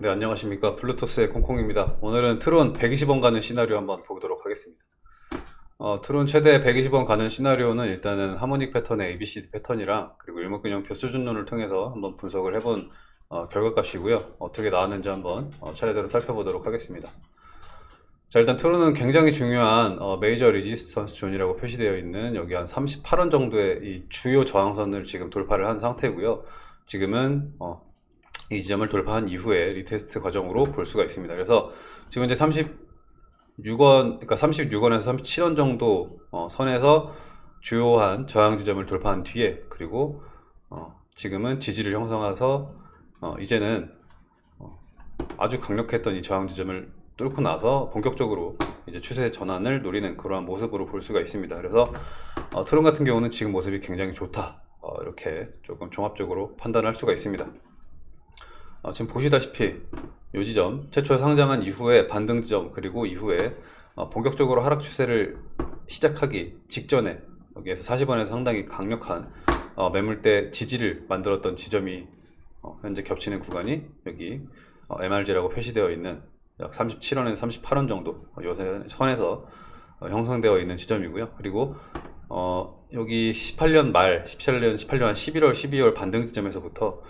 네 안녕하십니까. 블루투스의 콩콩입니다. 오늘은 트론 120원 가는 시나리오 한번 보도록 하겠습니다. 어, 트론 최대 120원 가는 시나리오는 일단은 harmonic 패턴의 ABCD 패턴이랑 그리고 일목균형표 수준론을 통해서 한번 분석을 해본 어, 결과값이고요. 어떻게 나왔는지 한번 어, 차례대로 살펴보도록 하겠습니다. 자 일단 트론은 굉장히 중요한 어, major resistance zone이라고 표시되어 있는 여기 한 38원 정도의 이 주요 저항선을 지금 돌파를 한 상태고요. 지금은 어, 이 지점을 돌파한 이후에 retest 과정으로 볼 수가 있습니다. 그래서 지금 이제 36원, 그러니까 36원에서 37원 정도 어, 선에서 주요한 저항 지점을 돌파한 뒤에 그리고 어, 지금은 지지를 형성해서 어, 이제는 어, 아주 강력했던 이 저항 지점을 뚫고 나서 본격적으로 이제 추세 전환을 노리는 그러한 모습으로 볼 수가 있습니다. 그래서 어, 트론 같은 경우는 지금 모습이 굉장히 좋다. 어, 이렇게 조금 종합적으로 판단할 수가 있습니다. 어, 지금 보시다시피 이 지점 최초 상장한 이후에 반등 지점 그리고 이후에 어, 본격적으로 하락 추세를 시작하기 직전에 여기에서 40원에서 상당히 강력한 어, 매물대 지지를 만들었던 지점이 어, 현재 겹치는 구간이 여기 어, MRG라고 표시되어 있는 약 37원에서 38원 정도 어, 요새 선에서 어, 형성되어 있는 지점이고요. 그리고 어, 여기 18년 말 17년 18년 한 11월 12월 반등 지점에서부터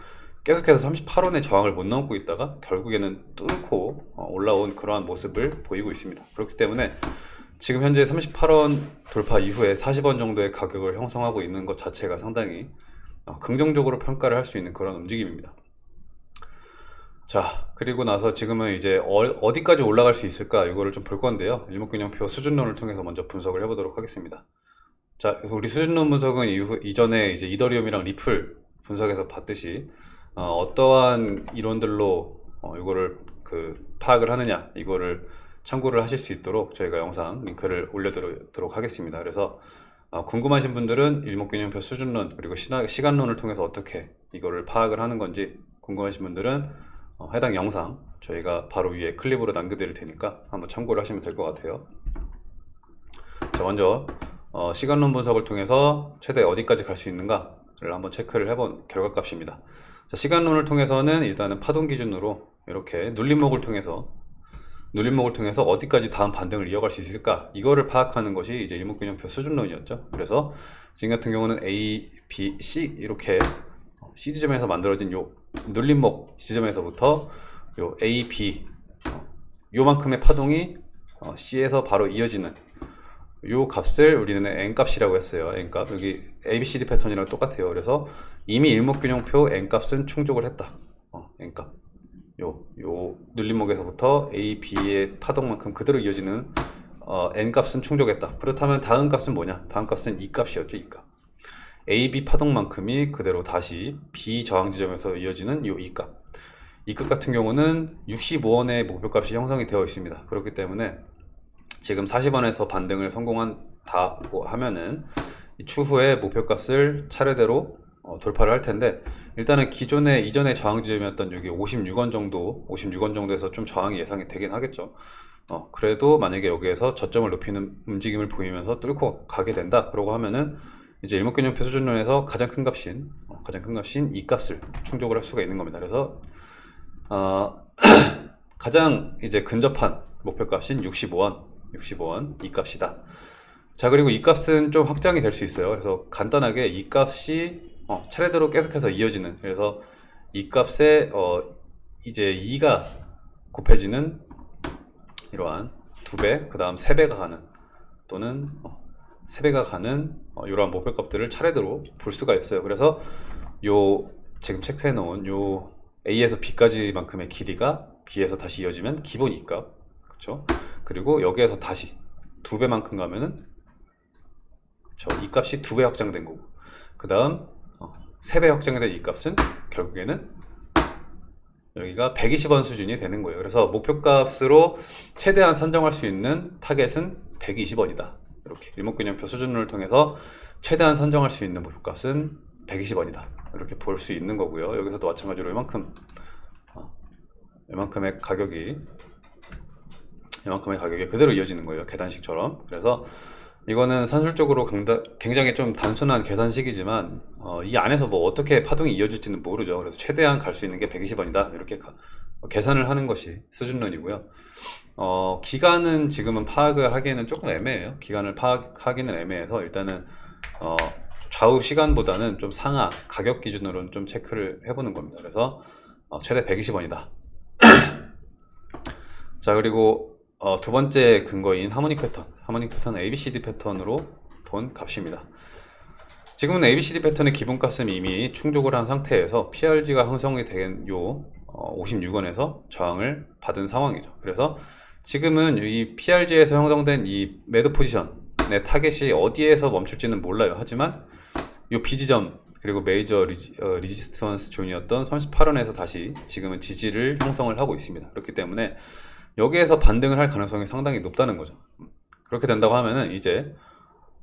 계속해서 38원의 저항을 못 넘고 있다가 결국에는 뚫고 어, 올라온 그러한 모습을 보이고 있습니다. 그렇기 때문에 지금 현재 38원 돌파 이후에 40원 정도의 가격을 형성하고 있는 것 자체가 상당히 어, 긍정적으로 평가를 할 수 있는 그런 움직임입니다. 자 그리고 나서 지금은 이제 어, 디까지 올라갈 수 있을까 이거를 좀 볼 건데요. 일목균형표 수준론을 통해서 먼저 분석을 해보도록 하겠습니다. 자 우리 수준론 분석은 이후, 이전에 이제 이더리움이랑 리플 분석에서 봤듯이 어, 떠한 이론들로 어, 이거를 그 파악을 하느냐 이거를 참고를 하실 수 있도록 저희가 영상 링크를 올려드리도록 하겠습니다. 그래서 어, 궁금하신 분들은 일목균형표 수준론 그리고 시간, 론을 통해서 어떻게 이거를 파악을 하는 건지 궁금하신 분들은 어, 해당 영상 저희가 바로 위에 클립으로 남겨드릴 테니까 한번 참고를 하시면 될 것 같아요. 자 먼저 어, 시간론 분석을 통해서 최대 어디까지 갈 수 있는가를 한번 체크를 해본 결과값입니다 자, 시간론을 통해서는 일단은 파동 기준으로 이렇게 눌림목을 통해서 눌림목을 통해서 어디까지 다음 반등을 이어갈 수 있을까? 이거를 파악하는 것이 이제 일목균형표 수준론이었죠. 그래서 지금 같은 경우는 A, B, C 이렇게 C 지점에서 만들어진 요 눌림목 지점에서부터 요 A, B 요만큼의 파동이 어, C에서 바로 이어지는 요 값을 우리는 n값이라고 했어요 n값. 여기 abcd 패턴이랑 똑같아요. 그래서 이미 일목균형표 n값은 충족을 했다. 어, n값. 요, 요 눌림목에서부터 a, b의 파동만큼 그대로 이어지는 어, n값은 충족했다. 그렇다면 다음 값은 뭐냐? 다음 값은 이 값이었죠 이값. A, b 파동만큼이 그대로 다시 b 저항 지점에서 이어지는 요 이값. 이값 같은 경우는 65원의 목표값이 형성이 되어 있습니다. 그렇기 때문에 지금 40원에서 반등을 성공한다고 하면은 추후에 목표값을 차례대로 어, 돌파를 할 텐데 일단은 기존에 이전에 저항 지점이었던 여기 56원 정도 56원 정도에서 좀 저항이 예상이 되긴 하겠죠. 어, 그래도 만약에 여기에서 저점을 높이는 움직임을 보이면서 뚫고 가게 된다 그러고 하면은 이제 일목균형표 수준론에서 가장 큰 값인 어, 가장 큰 값인 이 값을 충족을 할 수가 있는 겁니다. 그래서 어, 가장 이제 근접한 목표값인 65원 65원 이 값이다. 자 그리고 이 값은 좀 확장이 될 수 있어요. 그래서 간단하게 이 값이 어, 차례대로 계속해서 이어지는 그래서 이 값에 어, 이제 2가 곱해지는 이러한 두배그 다음 세배가 가는 또는 어, 3배가 가는 어, 이러한 목표값들을 차례대로 볼 수가 있어요. 그래서 요 지금 체크해 놓은 요 A에서 B까지만큼의 길이가 B에서 다시 이어지면 기본 이값. 그렇죠 그리고 여기에서 다시 두 배만큼 가면은 이 값이 두 배 확장된 거고. 그 다음 어, 세배 확장된 이 값은 결국에는 여기가 120원 수준이 되는 거예요. 그래서 목표값으로 최대한 산정할 수 있는 타겟은 120원이다. 이렇게 일목균형표 수준을 통해서 최대한 산정할 수 있는 목표값은 120원이다. 이렇게 볼 수 있는 거고요. 여기서도 마찬가지로 이만큼 어, 이만큼의 가격이 이만큼의 가격이 그대로 이어지는 거예요 계단식처럼 그래서 이거는 산술적으로 굉장히 좀 단순한 계산식이지만 어, 이 안에서 뭐 어떻게 파동이 이어질지는 모르죠. 그래서 최대한 갈 수 있는 게 120원이다. 이렇게 가- 어, 계산을 하는 것이 수준론이고요. 어, 기간은 지금은 파악을 하기에는 조금 애매해요. 기간을 파악하기는 애매해서 일단은 어, 좌우 시간보다는 좀 상하 가격 기준으로는 좀 체크를 해보는 겁니다. 그래서 어, 최대 120원이다. 자 그리고 어, 두 번째 근거인 harmonic 패턴 harmonic 패턴은 ABCD 패턴으로 본 값입니다. 지금은 ABCD 패턴의 기본값은 이미 충족을 한 상태에서 PRZ가 형성이 된 요 56원에서 저항을 받은 상황이죠. 그래서 지금은 이 PRZ에서 형성된 이 매도 포지션의 타겟이 어디에서 멈출지는 몰라요. 하지만 요 B지점 그리고 major resi, 어, resistance zone이었던 38원에서 다시 지금은 지지를 형성을 하고 있습니다. 그렇기 때문에 여기에서 반등을 할 가능성이 상당히 높다는 거죠. 그렇게 된다고 하면은 이제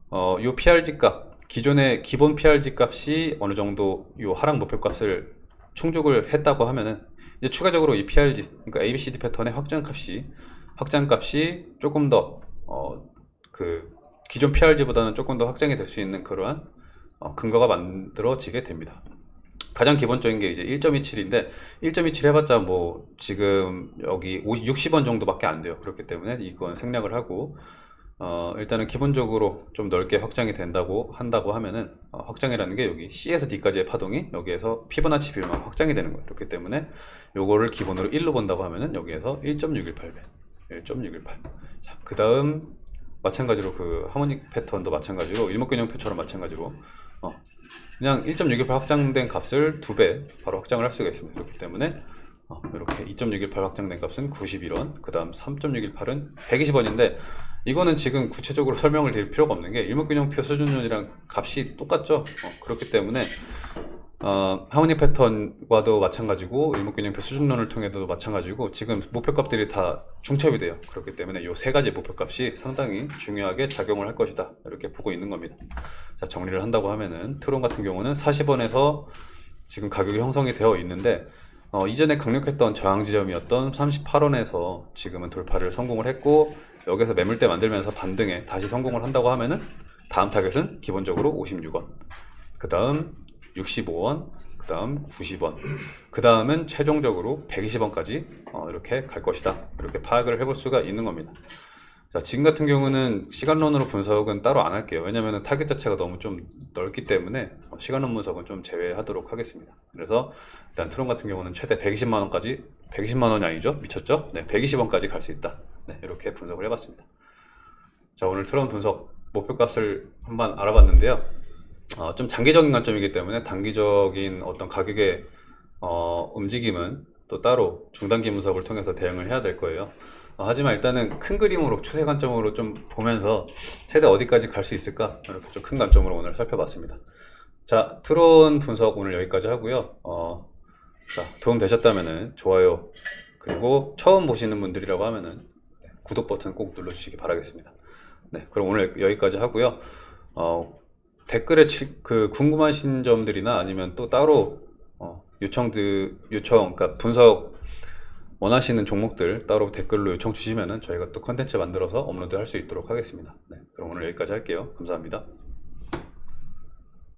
어, 요 PRZ 값, 기존의 기본 PRZ 값이 어느 정도 요 하락 목표 값을 충족을 했다고 하면은 이제 추가적으로 이 PRZ, 그러니까 ABCD 패턴의 확장 값이 확장 값이 조금 더 어, 그 기존 PRG보다는 조금 더 확장이 될 수 있는 그러한 어, 근거가 만들어지게 됩니다. 가장 기본적인 게 이제 1.27인데 1.27 해봤자 뭐 지금 여기 50, 60원 정도밖에 안 돼요. 그렇기 때문에 이건 생략을 하고 어 일단은 기본적으로 좀 넓게 확장이 된다고 한다고 하면은 어, 확장이라는 게 여기 C에서 D까지의 파동이 여기에서 피보나치 비율만 확장이 되는 거예요. 그렇기 때문에 요거를 기본으로 1로 본다고 하면은 여기에서 1.618배 1.618 자, 그 다음 마찬가지로 그 하모닉 패턴도 마찬가지로 일목균형표처럼 마찬가지로 어, 그냥 1.618 확장된 값을 두배 바로 확장을 할 수가 있습니다. 그렇기 때문에 어, 이렇게 2.618 확장된 값은 91원, 그 다음 3.618은 120원인데 이거는 지금 구체적으로 설명을 드릴 필요가 없는 게 일목균형표 수준론이랑 값이 똑같죠. 어, 그렇기 때문에 어, 하모닉 패턴과도 마찬가지고 일목균형표 수준론을 통해도 마찬가지고 지금 목표값들이 다 중첩이 돼요. 그렇기 때문에 이 세 가지 목표값이 상당히 중요하게 작용을 할 것이다. 이렇게 보고 있는 겁니다. 자 정리를 한다고 하면은 트론 같은 경우는 40원에서 지금 가격이 형성이 되어 있는데 어, 이전에 강력했던 저항 지점이었던 38원에서 지금은 돌파를 성공을 했고 여기서 매물대 만들면서 반등에 다시 성공을 한다고 하면은 다음 타겟은 기본적으로 56원 그 다음 65원 그 다음 90원 그 다음은 최종적으로 120원까지 어, 이렇게 갈 것이다 이렇게 파악을 해볼 수가 있는 겁니다 자, 지금 같은 경우는 시간론으로 분석은 따로 안 할게요. 왜냐면 타겟 자체가 너무 좀 넓기 때문에 어, 시간론 분석은 좀 제외하도록 하겠습니다. 그래서 일단 트론 같은 경우는 최대 120만 원까지 120만 원이 아니죠? 미쳤죠? 네, 120원까지 갈 수 있다. 네, 이렇게 분석을 해봤습니다. 자, 오늘 트론 분석 목표값을 한번 알아봤는데요. 어, 좀 장기적인 관점이기 때문에 단기적인 어떤 가격의 어, 움직임은 또 따로 중단기 분석을 통해서 대응을 해야 될 거예요. 어, 하지만 일단은 큰 그림으로 추세 관점으로 좀 보면서 최대 어디까지 갈 수 있을까 이렇게 좀 큰 관점으로 오늘 살펴봤습니다. 자 트론 분석 오늘 여기까지 하고요. 어, 자 도움 되셨다면은 좋아요 그리고 처음 보시는 분들이라고 하면은 네, 구독 버튼 꼭 눌러주시기 바라겠습니다. 네 그럼 오늘 여기까지 하고요. 어, 댓글에 치, 그 궁금하신 점들이나 아니면 또 따로 어, 요청들 요청 그러니까 분석 원하시는 종목들 따로 댓글로 요청 주시면은 저희가 또 컨텐츠 만들어서 업로드 할 수 있도록 하겠습니다. 네, 그럼 오늘 여기까지 할게요. 감사합니다.